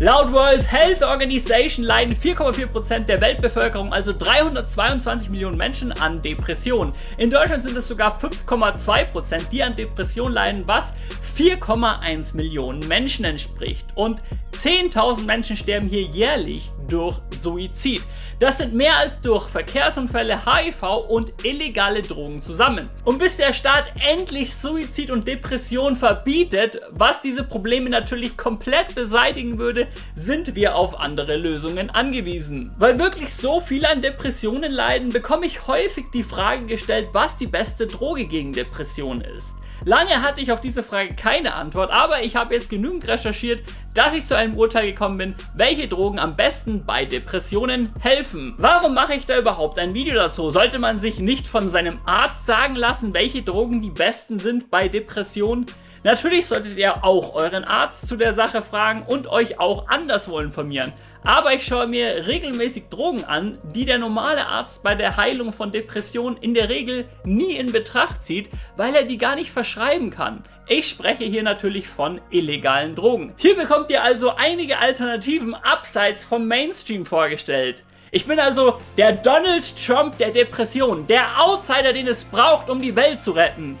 Laut World Health Organization leiden 4,4% der Weltbevölkerung, also 322 Millionen Menschen, an Depressionen. In Deutschland sind es sogar 5,2%, die an Depressionen leiden, was 4,1 Millionen Menschen entspricht. Und 10.000 Menschen sterben hier jährlich durch Suizid. Das sind mehr als durch Verkehrsunfälle, HIV und illegale Drogen zusammen. Und bis der Staat endlich Suizid und Depression verbietet, was diese Probleme natürlich komplett beseitigen würde, sind wir auf andere Lösungen angewiesen. Weil wirklich so viele an Depressionen leiden, bekomme ich häufig die Frage gestellt, was die beste Droge gegen Depression ist. Lange hatte ich auf diese Frage keine Antwort, aber ich habe jetzt genügend recherchiert, dass ich zu einem Urteil gekommen bin, welche Drogen am besten bei Depressionen helfen. Warum mache ich da überhaupt ein Video dazu? Sollte man sich nicht von seinem Arzt sagen lassen, welche Drogen die besten sind bei Depressionen? Natürlich solltet ihr auch euren Arzt zu der Sache fragen und euch auch anderswo informieren. Aber ich schaue mir regelmäßig Drogen an, die der normale Arzt bei der Heilung von Depressionen in der Regel nie in Betracht zieht, weil er die gar nicht verschreiben kann. Ich spreche hier natürlich von illegalen Drogen. Hier bekommt ihr also einige Alternativen abseits vom Mainstream vorgestellt. Ich bin also der Donald Trump der Depression, der Outsider, den es braucht, um die Welt zu retten.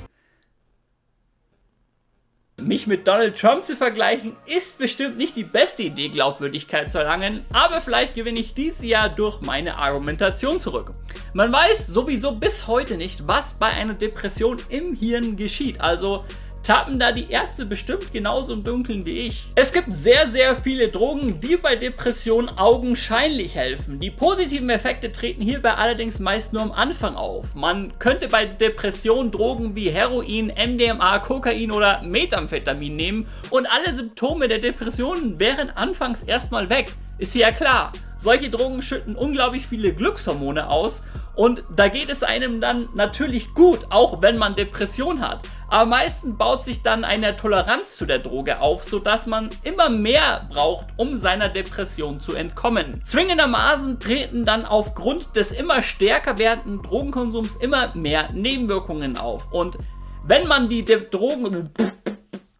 Mich mit Donald Trump zu vergleichen, ist bestimmt nicht die beste Idee, Glaubwürdigkeit zu erlangen, aber vielleicht gewinne ich dieses Jahr durch meine Argumentation zurück. Man weiß sowieso bis heute nicht, was bei einer Depression im Hirn geschieht, also tappen da die Ärzte bestimmt genauso im Dunkeln wie ich. Es gibt sehr, sehr viele Drogen, die bei Depressionen augenscheinlich helfen. Die positiven Effekte treten hierbei allerdings meist nur am Anfang auf. Man könnte bei Depressionen Drogen wie Heroin, MDMA, Kokain oder Methamphetamin nehmen und alle Symptome der Depressionen wären anfangs erstmal weg. Ist ja klar. Solche Drogen schütten unglaublich viele Glückshormone aus und da geht es einem dann natürlich gut, auch wenn man Depression hat. Aber meistens baut sich dann eine Toleranz zu der Droge auf, sodass man immer mehr braucht, um seiner Depression zu entkommen. Zwingendermaßen treten dann aufgrund des immer stärker werdenden Drogenkonsums immer mehr Nebenwirkungen auf. Und wenn man die De Drogen...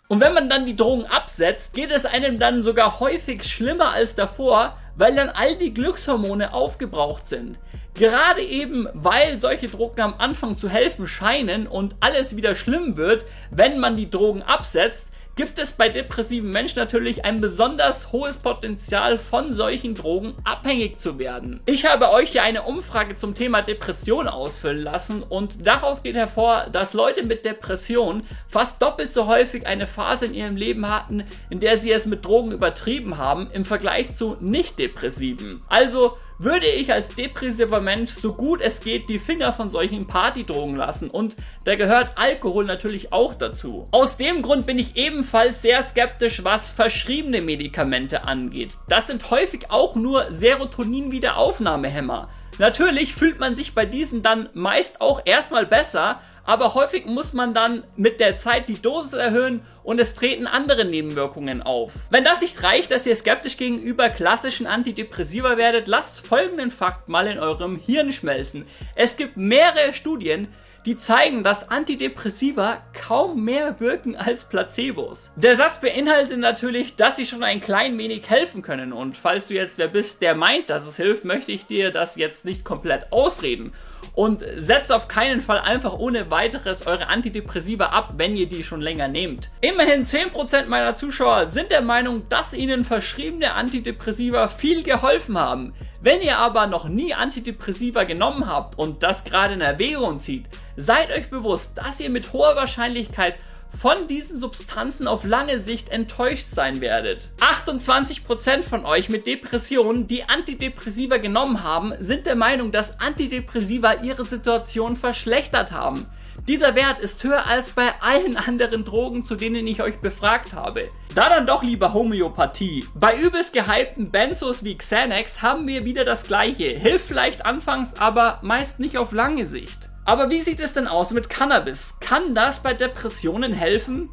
Und wenn man dann die Drogen absetzt, geht es einem dann sogar häufig schlimmer als davor, weil dann all die Glückshormone aufgebraucht sind. Gerade eben, weil solche Drogen am Anfang zu helfen scheinen und alles wieder schlimm wird, wenn man die Drogen absetzt, gibt es bei depressiven Menschen natürlich ein besonders hohes Potenzial von solchen Drogen abhängig zu werden. Ich habe euch ja eine Umfrage zum Thema Depression ausfüllen lassen und daraus geht hervor, dass Leute mit Depression fast doppelt so häufig eine Phase in ihrem Leben hatten, in der sie es mit Drogen übertrieben haben, im Vergleich zu nicht-depressiven. Also würde ich als depressiver Mensch so gut es geht die Finger von solchen Partydrogen lassen und da gehört Alkohol natürlich auch dazu. Aus dem Grund bin ich ebenfalls sehr skeptisch, was verschriebene Medikamente angeht. Das sind häufig auch nur Serotonin-Wiederaufnahmehämmer. Natürlich fühlt man sich bei diesen dann meist auch erstmal besser, aber häufig muss man dann mit der Zeit die Dosis erhöhen und es treten andere Nebenwirkungen auf. Wenn das nicht reicht, dass ihr skeptisch gegenüber klassischen Antidepressiva werdet, lasst folgenden Fakt mal in eurem Hirn schmelzen. Es gibt mehrere Studien, die zeigen, dass Antidepressiva kaum mehr wirken als Placebos. Der Satz beinhaltet natürlich, dass sie schon ein klein wenig helfen können und falls du jetzt wer bist, der meint, dass es hilft, möchte ich dir das jetzt nicht komplett ausreden und setzt auf keinen Fall einfach ohne weiteres eure Antidepressiva ab, wenn ihr die schon länger nehmt. Immerhin 10% meiner Zuschauer sind der Meinung, dass ihnen verschriebene Antidepressiva viel geholfen haben. Wenn ihr aber noch nie Antidepressiva genommen habt und das gerade in Erwägung zieht, seid euch bewusst, dass ihr mit hoher Wahrscheinlichkeit von diesen Substanzen auf lange Sicht enttäuscht sein werdet. 28% von euch mit Depressionen, die Antidepressiva genommen haben, sind der Meinung, dass Antidepressiva ihre Situation verschlechtert haben. Dieser Wert ist höher als bei allen anderen Drogen, zu denen ich euch befragt habe. Da dann doch lieber Homöopathie. Bei übelst gehypten Benzos wie Xanax haben wir wieder das gleiche. Hilft vielleicht anfangs, aber meist nicht auf lange Sicht. Aber wie sieht es denn aus mit Cannabis? Kann das bei Depressionen helfen?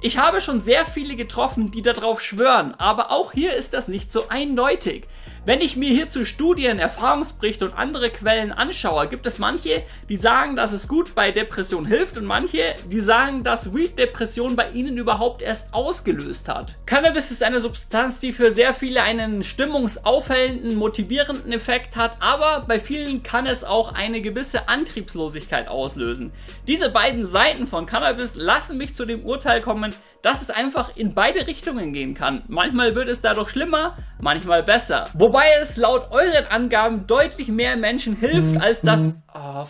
Ich habe schon sehr viele getroffen, die darauf schwören, aber auch hier ist das nicht so eindeutig. Wenn ich mir hierzu Studien, Erfahrungsberichte und andere Quellen anschaue, gibt es manche, die sagen, dass es gut bei Depression hilft und manche, die sagen, dass Weed Depression bei ihnen überhaupt erst ausgelöst hat. Cannabis ist eine Substanz, die für sehr viele einen stimmungsaufhellenden, motivierenden Effekt hat, aber bei vielen kann es auch eine gewisse Antriebslosigkeit auslösen. Diese beiden Seiten von Cannabis lassen mich zu dem Urteil kommen, dass es einfach in beide Richtungen gehen kann. Manchmal wird es dadurch schlimmer, manchmal besser. Wobei es laut euren Angaben deutlich mehr Menschen hilft, als das... Oh,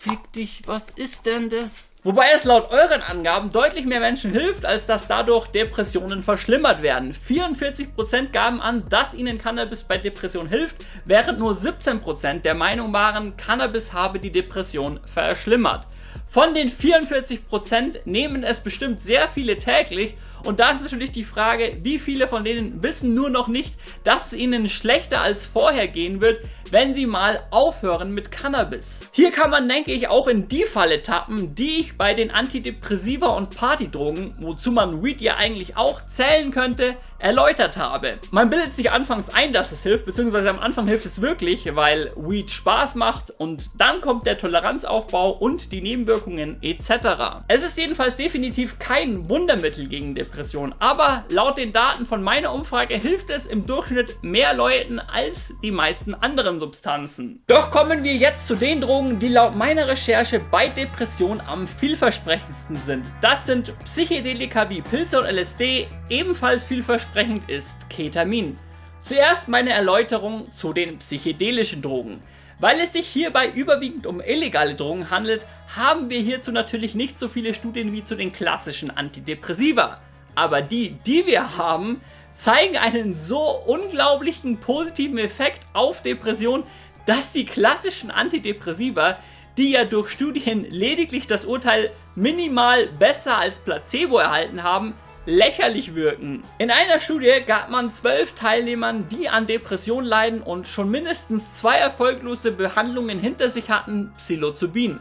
fick dich, was ist denn das? Wobei es laut euren Angaben deutlich mehr Menschen hilft, als dass dadurch Depressionen verschlimmert werden. 44% gaben an, dass ihnen Cannabis bei Depression hilft, während nur 17% der Meinung waren, Cannabis habe die Depression verschlimmert. Von den 44% nehmen es bestimmt sehr viele täglich und da ist natürlich die Frage, wie viele von denen wissen nur noch nicht, dass es ihnen schlechter als vorher gehen wird, wenn sie mal aufhören mit Cannabis. Hier kann man, denke ich, auch in die Falle tappen, die ich bei den Antidepressiva und Partydrogen, wozu man Weed ja eigentlich auch zählen könnte, erläutert habe. Man bildet sich anfangs ein, dass es hilft, beziehungsweise am Anfang hilft es wirklich, weil Weed Spaß macht und dann kommt der Toleranzaufbau und die Nebenwirkungen etc. Es ist jedenfalls definitiv kein Wundermittel gegen Depression, aber laut den Daten von meiner Umfrage hilft es im Durchschnitt mehr Leuten als die meisten anderen Substanzen. Doch kommen wir jetzt zu den Drogen, die laut meiner Recherche bei Depression am vielversprechendsten sind. Das sind Psychedelika wie Pilze und LSD, ebenfalls vielversprechend ist Ketamin. Zuerst meine Erläuterung zu den psychedelischen Drogen. Weil es sich hierbei überwiegend um illegale Drogen handelt, haben wir hierzu natürlich nicht so viele Studien wie zu den klassischen Antidepressiva. Aber die, die wir haben, zeigen einen so unglaublichen positiven Effekt auf Depression, dass die klassischen Antidepressiva, die ja durch Studien lediglich das Urteil minimal besser als Placebo erhalten haben, lächerlich wirken. In einer Studie gab man zwölf Teilnehmern, die an Depression leiden und schon mindestens zwei erfolglose Behandlungen hinter sich hatten, Psilocybin.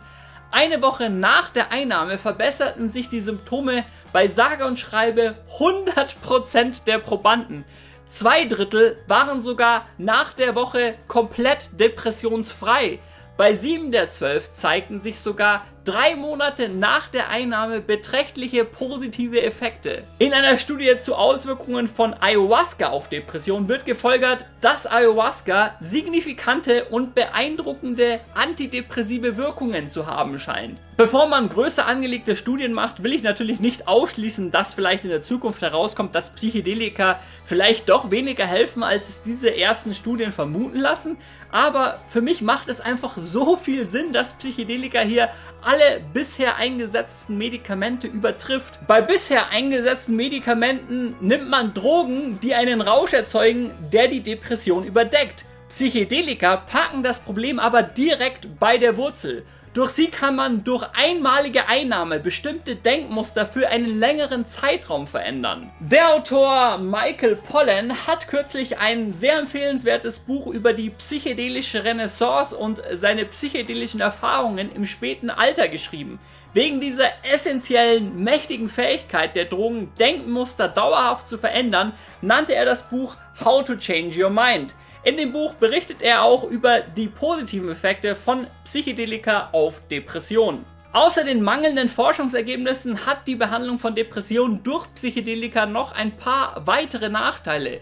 Eine Woche nach der Einnahme verbesserten sich die Symptome bei sage und schreibe 100% der Probanden. Zwei Drittel waren sogar nach der Woche komplett depressionsfrei. Bei 7 der 12 zeigten sich sogar drei Monate nach der Einnahme beträchtliche positive Effekte. In einer Studie zu Auswirkungen von Ayahuasca auf Depression wird gefolgert, dass Ayahuasca signifikante und beeindruckende antidepressive Wirkungen zu haben scheint. Bevor man größer angelegte Studien macht, will ich natürlich nicht ausschließen, dass vielleicht in der Zukunft herauskommt, dass Psychedelika vielleicht doch weniger helfen, als es diese ersten Studien vermuten lassen. Aber für mich macht es einfach so viel Sinn, dass Psychedelika hier alle bisher eingesetzten Medikamente übertrifft. Bei bisher eingesetzten Medikamenten nimmt man Drogen, die einen Rausch erzeugen, der die Depression überdeckt. Psychedelika packen das Problem aber direkt bei der Wurzel. Durch sie kann man durch einmalige Einnahme bestimmte Denkmuster für einen längeren Zeitraum verändern. Der Autor Michael Pollan hat kürzlich ein sehr empfehlenswertes Buch über die psychedelische Renaissance und seine psychedelischen Erfahrungen im späten Alter geschrieben. Wegen dieser essentiellen, mächtigen Fähigkeit der Drogen, Denkmuster dauerhaft zu verändern, nannte er das Buch How to Change Your Mind. In dem Buch berichtet er auch über die positiven Effekte von Psychedelika auf Depressionen. Außer den mangelnden Forschungsergebnissen hat die Behandlung von Depressionen durch Psychedelika noch ein paar weitere Nachteile.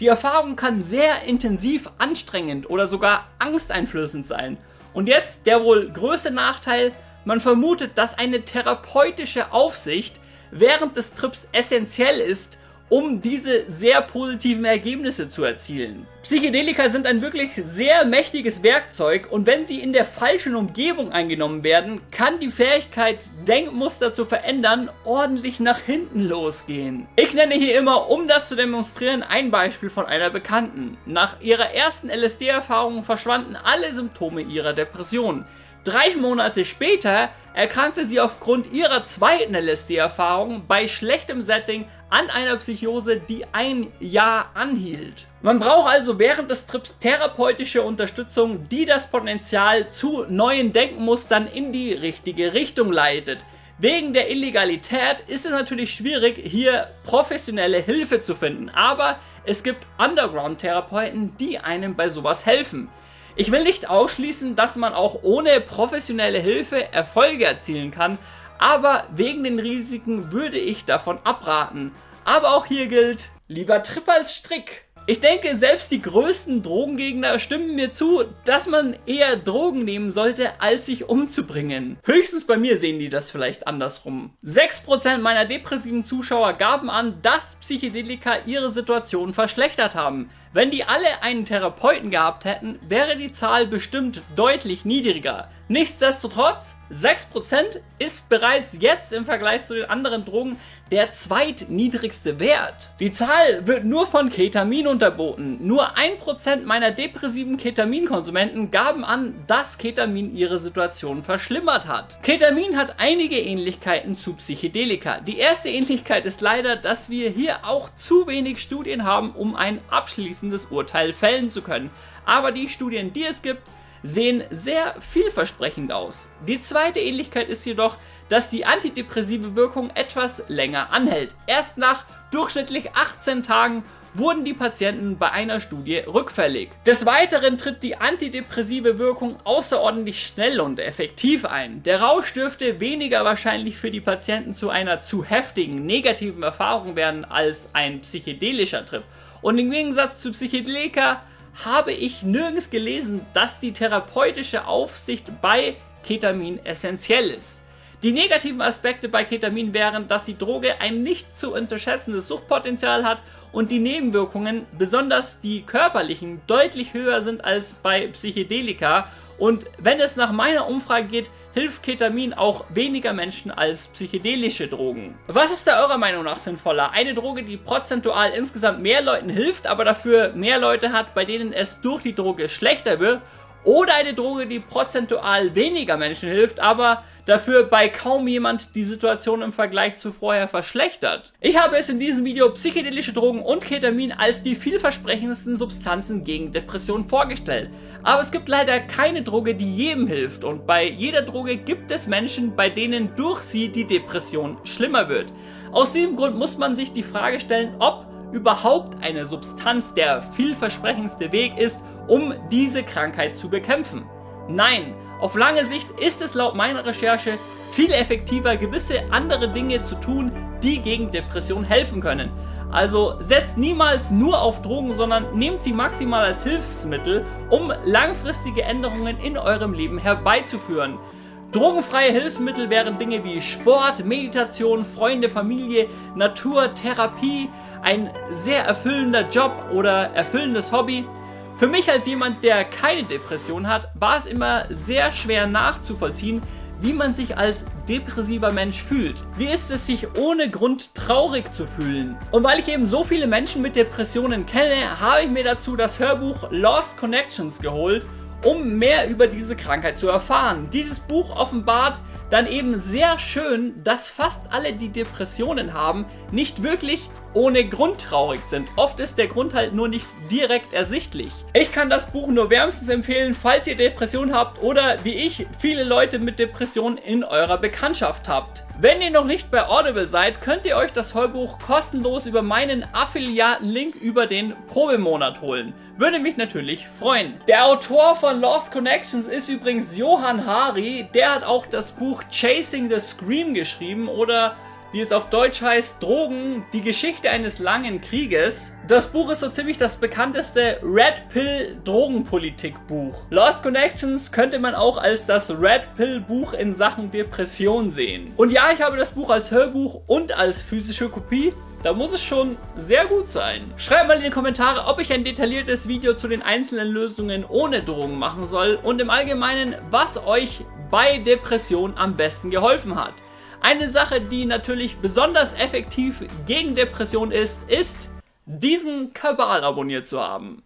Die Erfahrung kann sehr intensiv anstrengend oder sogar angsteinflößend sein. Und jetzt der wohl größte Nachteil, man vermutet, dass eine therapeutische Aufsicht während des Trips essentiell ist, um diese sehr positiven Ergebnisse zu erzielen. Psychedelika sind ein wirklich sehr mächtiges Werkzeug und wenn sie in der falschen Umgebung eingenommen werden, kann die Fähigkeit, Denkmuster zu verändern, ordentlich nach hinten losgehen. Ich nenne hier immer, um das zu demonstrieren, ein Beispiel von einer Bekannten. Nach ihrer ersten LSD-Erfahrung verschwanden alle Symptome ihrer Depression. Drei Monate später erkrankte sie aufgrund ihrer zweiten LSD-Erfahrung bei schlechtem Setting an einer Psychose, die ein Jahr anhielt. Man braucht also während des Trips therapeutische Unterstützung, die das Potenzial zu neuen Denkmustern in die richtige Richtung leitet. Wegen der Illegalität ist es natürlich schwierig, hier professionelle Hilfe zu finden, aber es gibt Underground-Therapeuten, die einem bei sowas helfen. Ich will nicht ausschließen, dass man auch ohne professionelle Hilfe Erfolge erzielen kann, aber wegen den Risiken würde ich davon abraten. Aber auch hier gilt, lieber Trip als Strick. Ich denke, selbst die größten Drogengegner stimmen mir zu, dass man eher Drogen nehmen sollte, als sich umzubringen. Höchstens bei mir sehen die das vielleicht andersrum. 6% meiner depressiven Zuschauer gaben an, dass Psychedelika ihre Situation verschlechtert haben. Wenn die alle einen Therapeuten gehabt hätten, wäre die Zahl bestimmt deutlich niedriger. Nichtsdestotrotz, 6% ist bereits jetzt im Vergleich zu den anderen Drogen der zweitniedrigste Wert. Die Zahl wird nur von Ketamin unterboten. Nur 1% meiner depressiven Ketaminkonsumenten gaben an, dass Ketamin ihre Situation verschlimmert hat. Ketamin hat einige Ähnlichkeiten zu Psychedelika. Die erste Ähnlichkeit ist leider, dass wir hier auch zu wenig Studien haben, um ein abschließendes Urteil fällen zu können. Aber die Studien, die es gibt, sehen sehr vielversprechend aus. Die zweite Ähnlichkeit ist jedoch, dass die antidepressive Wirkung etwas länger anhält. Erst nach durchschnittlich 18 Tagen wurden die Patienten bei einer Studie rückfällig. Des Weiteren tritt die antidepressive Wirkung außerordentlich schnell und effektiv ein. Der Rausch dürfte weniger wahrscheinlich für die Patienten zu einer zu heftigen negativen Erfahrung werden als ein psychedelischer Trip. Und im Gegensatz zu Psychedelika habe ich nirgends gelesen, dass die therapeutische Aufsicht bei Ketamin essentiell ist. Die negativen Aspekte bei Ketamin wären, dass die Droge ein nicht zu unterschätzendes Suchtpotenzial hat und die Nebenwirkungen, besonders die körperlichen, deutlich höher sind als bei Psychedelika und wenn es nach meiner Umfrage geht, hilft Ketamin auch weniger Menschen als psychedelische Drogen. Was ist da eurer Meinung nach sinnvoller? Eine Droge, die prozentual insgesamt mehr Leuten hilft, aber dafür mehr Leute hat, bei denen es durch die Droge schlechter wird? Oder eine Droge, die prozentual weniger Menschen hilft, aber dafür bei kaum jemand die Situation im Vergleich zu vorher verschlechtert. Ich habe es in diesem Video psychedelische Drogen und Ketamin als die vielversprechendsten Substanzen gegen Depressionen vorgestellt. Aber es gibt leider keine Droge, die jedem hilft und bei jeder Droge gibt es Menschen, bei denen durch sie die Depression schlimmer wird. Aus diesem Grund muss man sich die Frage stellen, ob überhaupt eine Substanz der vielversprechendste Weg ist, um diese Krankheit zu bekämpfen. Nein, auf lange Sicht ist es laut meiner Recherche viel effektiver, gewisse andere Dinge zu tun, die gegen Depression helfen können. Also setzt niemals nur auf Drogen, sondern nehmt sie maximal als Hilfsmittel, um langfristige Änderungen in eurem Leben herbeizuführen. Drogenfreie Hilfsmittel wären Dinge wie Sport, Meditation, Freunde, Familie, Natur, Therapie, ein sehr erfüllender Job oder erfüllendes Hobby. Für mich als jemand, der keine Depression hat, war es immer sehr schwer nachzuvollziehen, wie man sich als depressiver Mensch fühlt. Wie ist es, sich ohne Grund traurig zu fühlen? Und weil ich eben so viele Menschen mit Depressionen kenne, habe ich mir dazu das Hörbuch Lost Connections geholt, um mehr über diese Krankheit zu erfahren. Dieses Buch offenbart dann eben sehr schön, dass fast alle, die Depressionen haben, nicht wirklich ohne Grund traurig sind. Oft ist der Grund halt nur nicht direkt ersichtlich. Ich kann das Buch nur wärmstens empfehlen, falls ihr Depressionen habt oder wie ich viele Leute mit Depressionen in eurer Bekanntschaft habt. Wenn ihr noch nicht bei Audible seid, könnt ihr euch das Heubuch kostenlos über meinen Affiliaten-Link über den Probemonat holen. Würde mich natürlich freuen. Der Autor von Lost Connections ist übrigens Johann Hari. Der hat auch das Buch Chasing the Scream geschrieben oder wie es auf Deutsch heißt, Drogen, die Geschichte eines langen Krieges. Das Buch ist so ziemlich das bekannteste Red Pill Drogenpolitik Buch. Lost Connections könnte man auch als das Red Pill Buch in Sachen Depression sehen. Und ja, ich habe das Buch als Hörbuch und als physische Kopie. Da muss es schon sehr gut sein. Schreibt mal in die Kommentare, ob ich ein detailliertes Video zu den einzelnen Lösungen ohne Drogen machen soll und im Allgemeinen, was euch bei Depression am besten geholfen hat. Eine Sache, die natürlich besonders effektiv gegen Depression ist, ist, diesen Kabal abonniert zu haben.